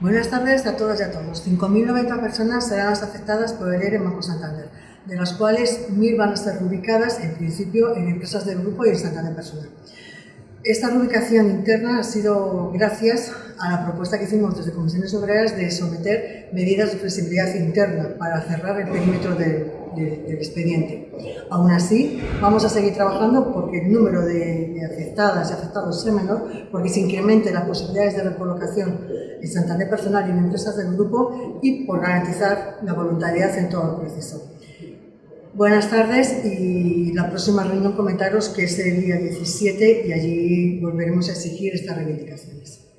Buenas tardes a todas y a todos. 5.090 personas serán las afectadas por el ERE en Banco Santander, de las cuales 1.000 van a ser rubricadas, en principio, en empresas del grupo y en Santander Personal. Esta rubricación interna ha sido gracias a la propuesta que hicimos desde Comisiones Obreras de someter medidas de flexibilidad interna para cerrar el perímetro del, expediente. Aún así, vamos a seguir trabajando porque el número de, de y afectados sea menor, porque se incrementen las posibilidades de recolocación en Santander Personal y en empresas del grupo y por garantizar la voluntariedad en todo el proceso. Buenas tardes y la próxima reunión comentaros que es el día 17 y allí volveremos a exigir estas reivindicaciones.